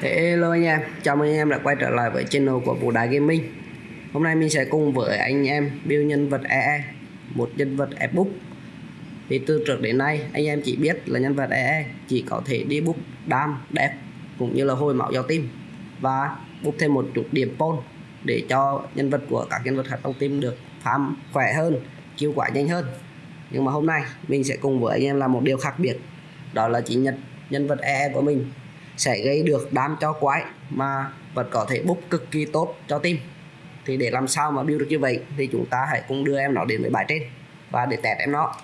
Hello anh em, chào mừng anh em đã quay trở lại với channel của Vũ Đá Gaming. Hôm nay mình sẽ cùng với anh em build nhân vật EE Một nhân vật ebook. Thì từ trước đến nay anh em chỉ biết là nhân vật EE chỉ có thể đi book đam, đẹp cũng như là hồi máu giao tim Và book thêm một chút điểm pol để cho nhân vật của các nhân vật hạt trong tim được farm khỏe hơn, kêu quả nhanh hơn. Nhưng mà hôm nay mình sẽ cùng với anh em làm một điều khác biệt Đó là chỉ nhật nhân vật EE của mình sẽ gây được đam cho quái mà vẫn có thể bút cực kỳ tốt cho team. Thì để làm sao mà build được như vậy thì chúng ta hãy cùng đưa em nó đến với bài trên và để test em nó.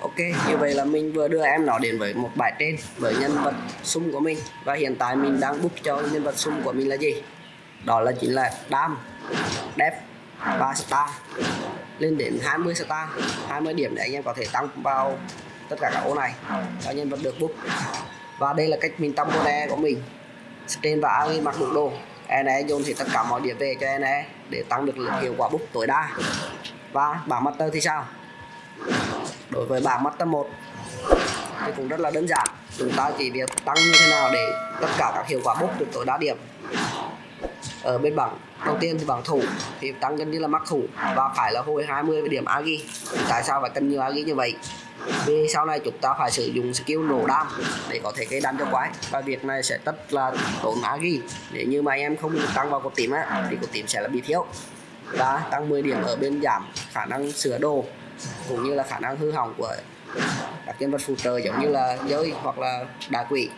Ok, như vậy là mình vừa đưa em nó đến với một bài trên với nhân vật sum của mình. Và hiện tại mình đang book cho nhân vật sum của mình là gì? Đó là chính là đam def và star. Lên đến 20 star 20 điểm để anh em có thể tăng vào tất cả các ô này cho nhân vật được book và đây là cách mình tăng con e của mình. Trên và Ali mặc đủ đồ. NE dồn thì tất cả mọi điểm về cho NE để tăng được hiệu quả bút tối đa. Và bảng master thì sao? Đối với bảng master 1 thì cũng rất là đơn giản. Chúng ta chỉ việc tăng như thế nào để tất cả các hiệu quả bút được tối đa điểm ở bên bảng đầu tiên thì bảng thủ thì tăng gần như là mắc thủ và phải là hồi 20 điểm agi tại sao phải cần nhiều agi như vậy? Vì sau này chúng ta phải sử dụng skill nổ đam để có thể gây đam cho quái và việc này sẽ rất là tốn agi nếu như mà em không tăng vào cột tím á, thì cột tím sẽ là bị thiếu. Và tăng 10 điểm ở bên giảm khả năng sửa đồ cũng như là khả năng hư hỏng của các nhân vật phụ trợ giống như là giới hoặc là đà quỷ.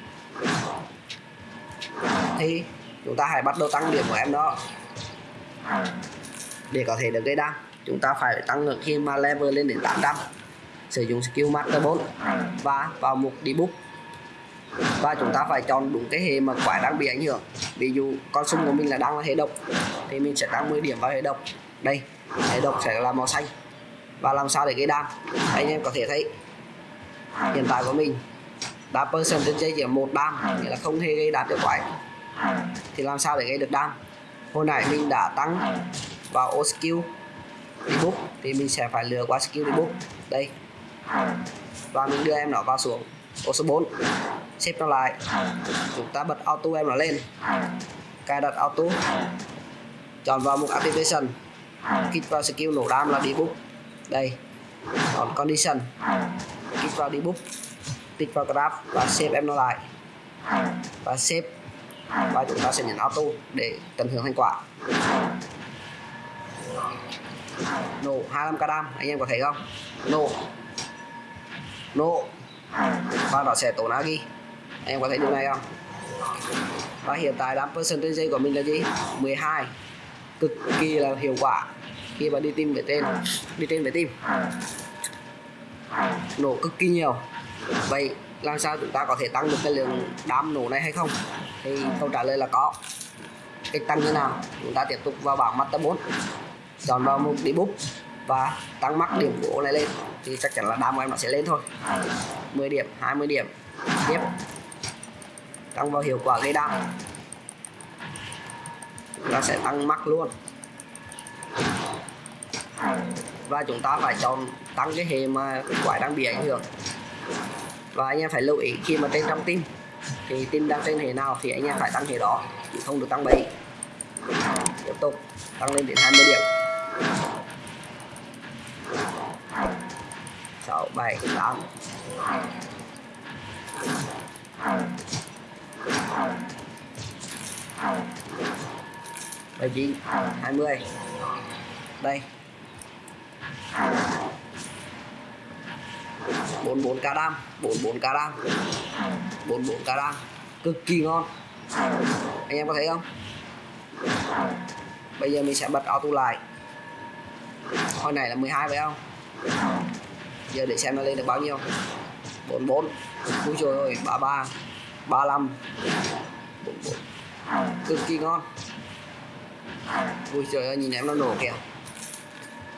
Thì chúng ta hãy bắt đầu tăng điểm của em đó. Để có thể được gây đam, chúng ta phải tăng khi mà level lên đến 800 sử dụng skill master 4 và vào mục debug và chúng ta phải chọn đúng cái hệ mà quái đang bị ảnh hưởng. Ví dụ, con sung của mình là đang là hệ độc, thì mình sẽ tăng 10 điểm vào hệ độc. Đây, hệ độc sẽ là màu xanh. Và làm sao để gây đam? Anh em có thể thấy, hiện tại của mình đá person trên dây chỉ một đam, nghĩa là không hề gây đam được quái thì làm sao để gây được đam? Hồi nãy mình đã tăng vào ô skill debug thì mình sẽ phải lừa qua skill debug đây. Và mình đưa em nó vào xuống ô số 4 xếp nó lại. Chúng ta bật auto em nó lên. Cài đặt auto. Chọn vào mục activation. Kích vào skill nổ đam là debug đây. Còn condition. Kích vào debug tích vào graph và xếp em nó lại. Và xếp và chúng ta sẽ nhấn auto để tận hưởng thành quả. Nổ 25 k đam, anh em có thấy không? Nổ. Nổ. Và nó sẽ tốn agi. Anh em có thấy điều này không? Và hiện tại đám percentage của mình là gì? 12 cực kỳ là hiệu quả khi mà đi tìm về tên. Đi tên về tim nổ cực kỳ nhiều. Vậy làm sao chúng ta có thể tăng được cái lượng đám nổ này hay không? Thì câu trả lời là có. Cách tăng như nào? Chúng ta tiếp tục vào bảng master 4 chọn vào mục debug và tăng mắc điểm của này lên. Thì chắc chắn là đam của em nó sẽ lên thôi. 10 điểm 20 điểm. Tiếp. Tăng vào hiệu quả gây đam nó sẽ tăng mắc luôn. Và chúng ta phải chọn tăng cái hệ mà quái đang bị ảnh hưởng. Và anh em phải lưu ý khi mà tên trong tim thì team đang trên hệ nào thì anh em phải tăng hệ đó, chứ không được tăng bấy tiếp tục, tăng lên đến 20 điểm. 6 7 8 bảy chín, hai mươi. Đây bốn bốn cá đam, bốn bốn cá đam. Bốn bốn cá đam, cực kỳ ngon. Anh em có thấy không? Bây giờ mình sẽ bật auto lại. Hồi này là 12 phải không? Giờ để xem nó lên được bao nhiêu. 44 ui trời ơi 33 35 44 cực kỳ ngon. Ui trời ơi nhìn em nó nổ kìa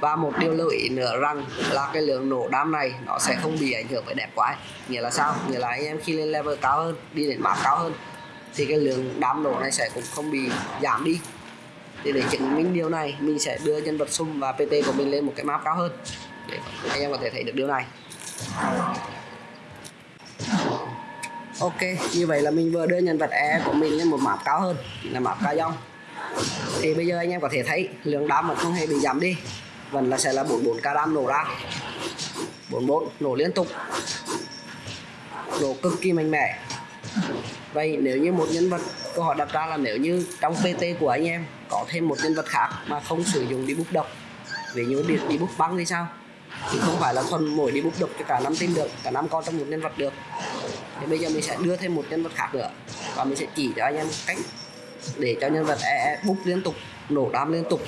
và một điều lưu ý nữa rằng là cái lượng nổ đam này nó sẽ không bị ảnh hưởng với đẹp quái nghĩa là sao? Nghĩa là anh em khi lên level cao hơn, đi đến map cao hơn, thì cái lượng đám nổ này sẽ cũng không bị giảm đi. Thì để chứng minh điều này, mình sẽ đưa nhân vật sum và pt của mình lên một cái map cao hơn. Để anh em có thể thấy được điều này. Ok, như vậy là mình vừa đưa nhân vật e của mình lên một map cao hơn, là map cao dòng. Thì bây giờ anh em có thể thấy lượng đám vẫn không hề bị giảm đi vẫn là sẽ là 44 caram đam nổ ra. 44 nổ liên tục. Nổ cực kỳ mạnh mẽ. Vậy nếu như một nhân vật câu hỏi đặt ra là nếu như trong pt của anh em có thêm một nhân vật khác mà không sử dụng đi bút độc ví dụ đi, đi bút băng thì sao? Thì không phải là thuần mỗi đi bút độc cho cả năm team được cả năm con trong một nhân vật được. Thì bây giờ mình sẽ đưa thêm một nhân vật khác nữa và mình sẽ chỉ cho anh em cách để cho nhân vật e, e bút liên tục nổ đam liên tục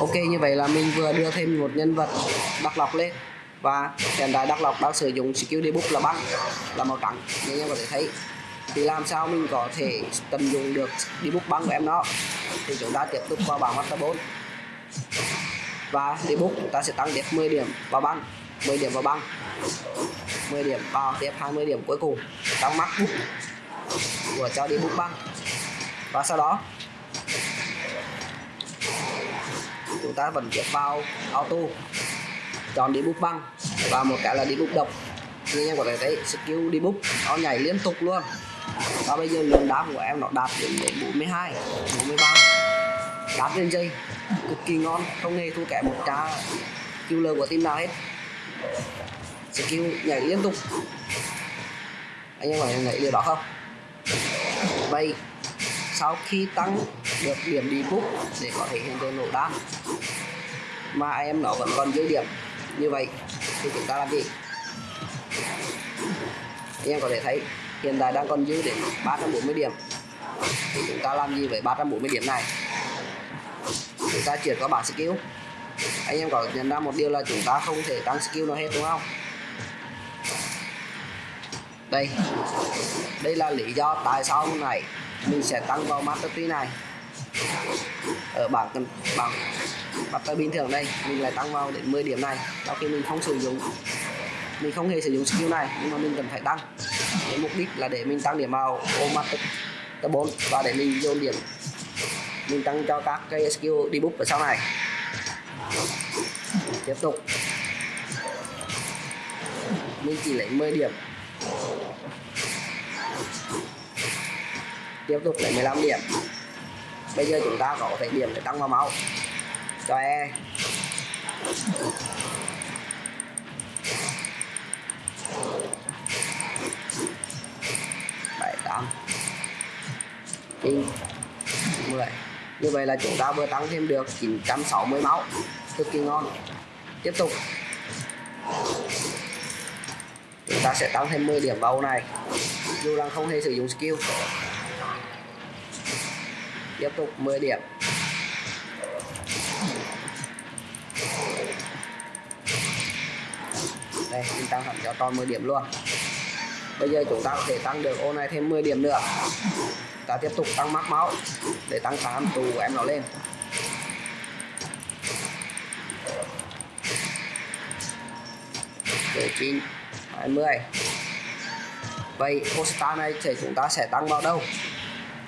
ok, như vậy là mình vừa đưa thêm một nhân vật đắc lọc lên. Và hiện tại đắc lọc đang sử dụng skill debug là băng là màu trắng. Như em có thể thấy, thì làm sao mình có thể tận dụng được debug băng của em nó thì chúng ta tiếp tục vào bảng master 4 và debug chúng ta sẽ tăng tiếp 10 điểm vào băng 10 điểm vào băng 10 điểm vào tiếp 20 điểm cuối cùng trong mắt của cho debug băng và sau đó chúng ta vẫn tiếp vào auto. Chọn đi bút băng và một cái là đi bút độc. Như em có thể thấy skill đi bút nó nhảy liên tục luôn. Và bây giờ lượng đá của em nó đạt đến 42 43 đá trên dây, cực kỳ ngon, không hề thua kém một trà killer của team nào hết. Skill nhảy liên tục. Anh em có thể nhảy điều đó không? Vậy sau khi tăng được điểm đi bút để có thể hiện tượng nổ đan, mà em nó vẫn còn dư điểm. Như vậy thì chúng ta làm gì? Em có thể thấy hiện tại đang còn dư đến 340 điểm. Thì chúng ta làm gì với 340 điểm này? Chúng ta chuyển qua bảng skill. Anh em có nhận ra một điều là chúng ta không thể tăng skill nào hết, đúng không? Đây. Đây là lý do tại sao này mình sẽ tăng vào master tree này. Ở bảng bảng master bình thường đây, mình lại tăng vào đến 10 điểm này, sau khi mình không sử dụng. Mình không hề sử dụng skill này, nhưng mà mình cần phải tăng. Cái mục đích là để mình tăng điểm vào ô master 4 và để mình dồn điểm. Mình tăng cho các cái skill debuff ở sau này. Tiếp tục. Mình chỉ lấy 10 điểm tiếp tục lấy 15 điểm. Bây giờ chúng ta có thể điểm để tăng vào máu. Cho e. Bảy, tám. Chín, mười. Như vậy là chúng ta vừa tăng thêm được 960 máu. Cực kỳ ngon. Tiếp tục. Chúng ta sẽ tăng thêm 10 điểm vào này. Dù rằng không hề sử dụng skill tiếp tục 10 điểm. Đây mình tăng hẳn cho tròn 10 điểm luôn. Bây giờ chúng ta có thể tăng được ô này thêm 10 điểm nữa. Ta tiếp tục tăng mắc máu để tăng khả tù của em nó lên. Để chín 20 vậy ô star này thì chúng ta sẽ tăng vào đâu?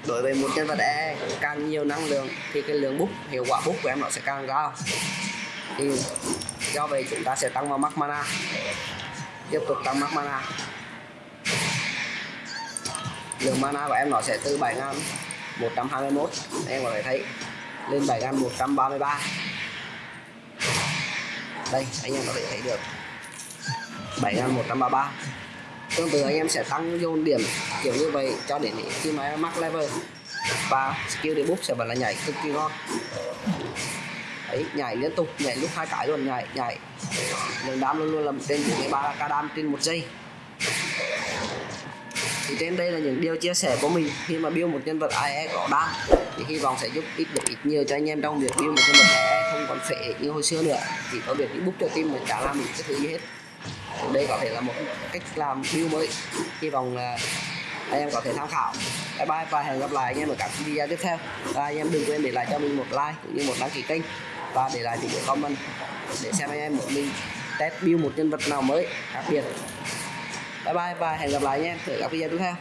Đối với một nhân vật E càng nhiều năng lượng thì cái lượng bút, hiệu quả bút của em nó sẽ càng cao. Thì do vậy chúng ta sẽ tăng vào max mana. Tiếp tục tăng max mana. Lượng mana của em nó sẽ từ 7121 em có thể thấy, lên 7133 đây, anh em có thể thấy được. 7133 tương tự anh em sẽ tăng dồn điểm, kiểu như vậy, cho đến khi mà em mắc level. Và skill debuff sẽ vẫn là nhảy cực kỳ ngon. Ấy nhảy liên tục, nhảy lúc hai cái luôn, nhảy nhảy. Lượng đam luôn luôn là trên 43 k đam trên một giây. Thì trên đây là những điều chia sẻ của mình. Khi mà build một nhân vật AE có đam, thì hy vọng sẽ giúp ít được ít nhiều cho anh em trong việc build một nhân vật AE không còn phệ như hồi xưa nữa. Chỉ có việc đi bút cho team mình chả làm được cái thứ gì hết đây có thể là một cách làm build mới. Hy vọng là anh em có thể tham khảo. Bye bye và hẹn gặp lại anh em ở các video tiếp theo. Và anh em đừng quên để lại cho mình một like cũng như một đăng ký kênh. Và để lại những comment để xem anh em một mình test build một nhân vật nào mới, đặc biệt. Bye bye và hẹn gặp lại anh em ở các video tiếp theo.